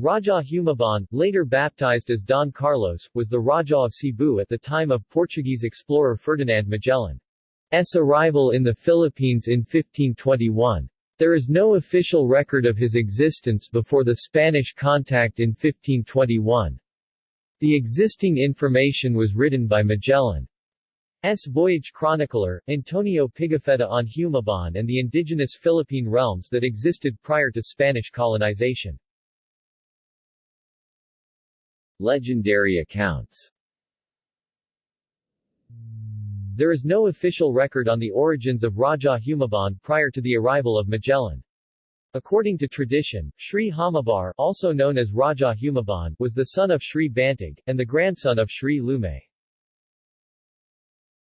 Raja Humabon, later baptized as Don Carlos, was the Raja of Cebu at the time of Portuguese explorer Ferdinand Magellan's arrival in the Philippines in 1521. There is no official record of his existence before the Spanish contact in 1521. The existing information was written by Magellan. S. voyage chronicler, Antonio Pigafetta on Humabon and the indigenous Philippine realms that existed prior to Spanish colonization. Legendary accounts There is no official record on the origins of Raja Humabon prior to the arrival of Magellan. According to tradition, Sri Hamabar also known as Raja Humabon was the son of Sri Bantig, and the grandson of Sri Lumay.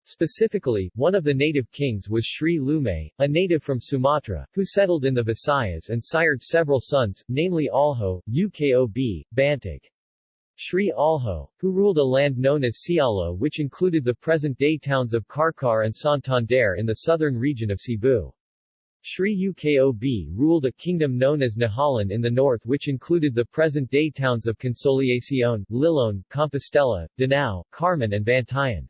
Specifically, one of the native kings was Sri Lumay, a native from Sumatra, who settled in the Visayas and sired several sons, namely Alho, Ukob, Bantig. Sri Alho, who ruled a land known as Sialo which included the present-day towns of Carcar and Santander in the southern region of Cebu. Sri Ukob ruled a kingdom known as Nahalan in the north which included the present-day towns of Consolacion, Lilon, Compostela, Danao, Carmen and Bantayan.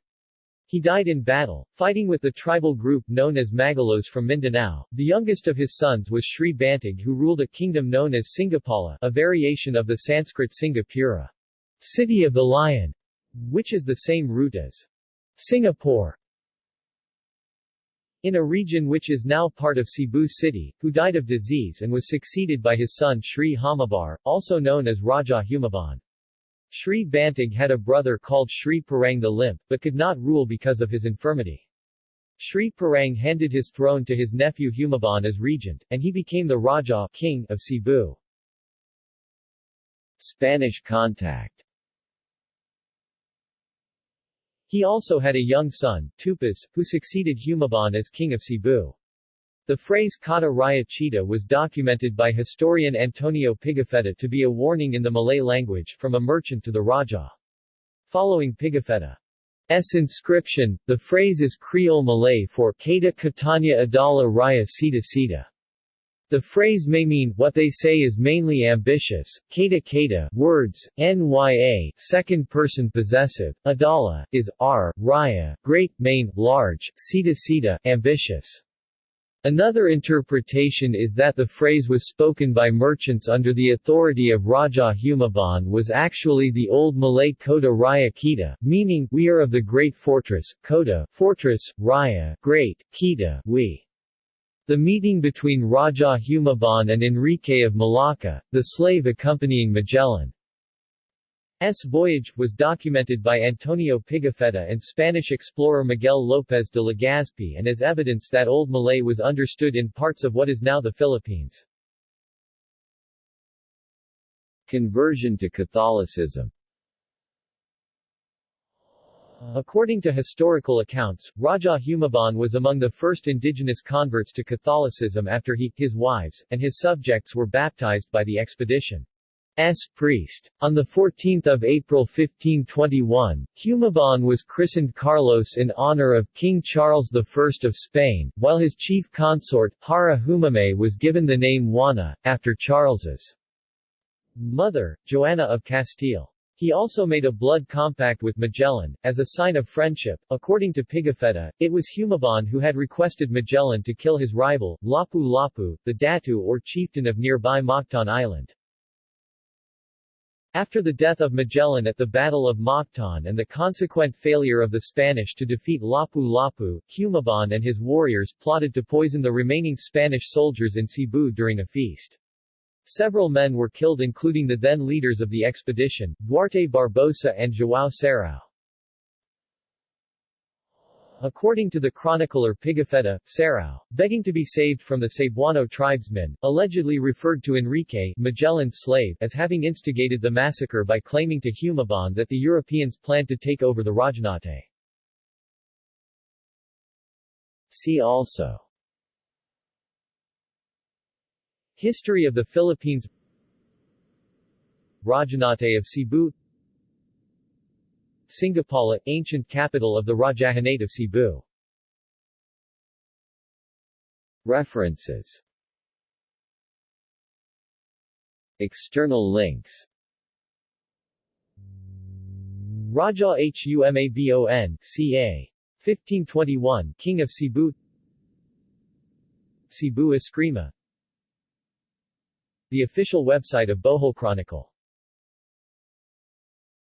He died in battle, fighting with the tribal group known as Magalos from Mindanao. The youngest of his sons was Sri Bantig who ruled a kingdom known as Singapala, a variation of the Sanskrit Singapura, City of the Lion, which is the same root as Singapore in a region which is now part of Cebu City, who died of disease and was succeeded by his son Sri Hamabar, also known as Raja Humabon. Sri Bantig had a brother called Sri Parang the Limp, but could not rule because of his infirmity. Sri Parang handed his throne to his nephew Humabon as regent, and he became the Raja king of Cebu. Spanish contact He also had a young son, Tupas, who succeeded Humabon as king of Cebu. The phrase Kata Raya Chita was documented by historian Antonio Pigafetta to be a warning in the Malay language from a merchant to the Raja. Following Pigafetta's inscription, the phrase is Creole Malay for Kata Katanya Adala Raya Sita Sita. The phrase may mean, what they say is mainly ambitious, kata kata words, nya second person possessive, adala, is, r, raya, great, main, large, sita sita, ambitious. Another interpretation is that the phrase was spoken by merchants under the authority of Raja Humabon was actually the old Malay Kota Raya Kita, meaning, we are of the great fortress, Kota fortress, Raya great, Kita we. The meeting between Raja Humabon and Enrique of Malacca, the slave accompanying Magellan, S voyage was documented by Antonio Pigafetta and Spanish explorer Miguel López de Legazpi and as evidence that Old Malay was understood in parts of what is now the Philippines. Conversion to Catholicism According to historical accounts, Raja Humabon was among the first indigenous converts to Catholicism after he, his wives, and his subjects were baptized by the expedition. S. priest. On 14 April 1521, Humabon was christened Carlos in honor of King Charles I of Spain, while his chief consort, Hara Humamay was given the name Juana, after Charles's mother, Joanna of Castile. He also made a blood compact with Magellan, as a sign of friendship. According to Pigafetta, it was Humabon who had requested Magellan to kill his rival, Lapu-Lapu, the Datu or chieftain of nearby Mactan Island. After the death of Magellan at the Battle of Mactan and the consequent failure of the Spanish to defeat Lapu-Lapu, Humabon and his warriors plotted to poison the remaining Spanish soldiers in Cebu during a feast. Several men were killed including the then leaders of the expedition, Duarte Barbosa and João Serrao. According to the chronicler Pigafetta, Serrao, begging to be saved from the Cebuano tribesmen, allegedly referred to Enrique, Magellan's slave, as having instigated the massacre by claiming to Humabon that the Europeans planned to take over the Rajahnate. See also History of the Philippines. Rajahnate of Cebu. Singapala, ancient capital of the Rajahanate of Cebu. References. External links. Raja Humabon, ca. 1521, King of Cebu. Cebu Eskrima The official website of Bohol Chronicle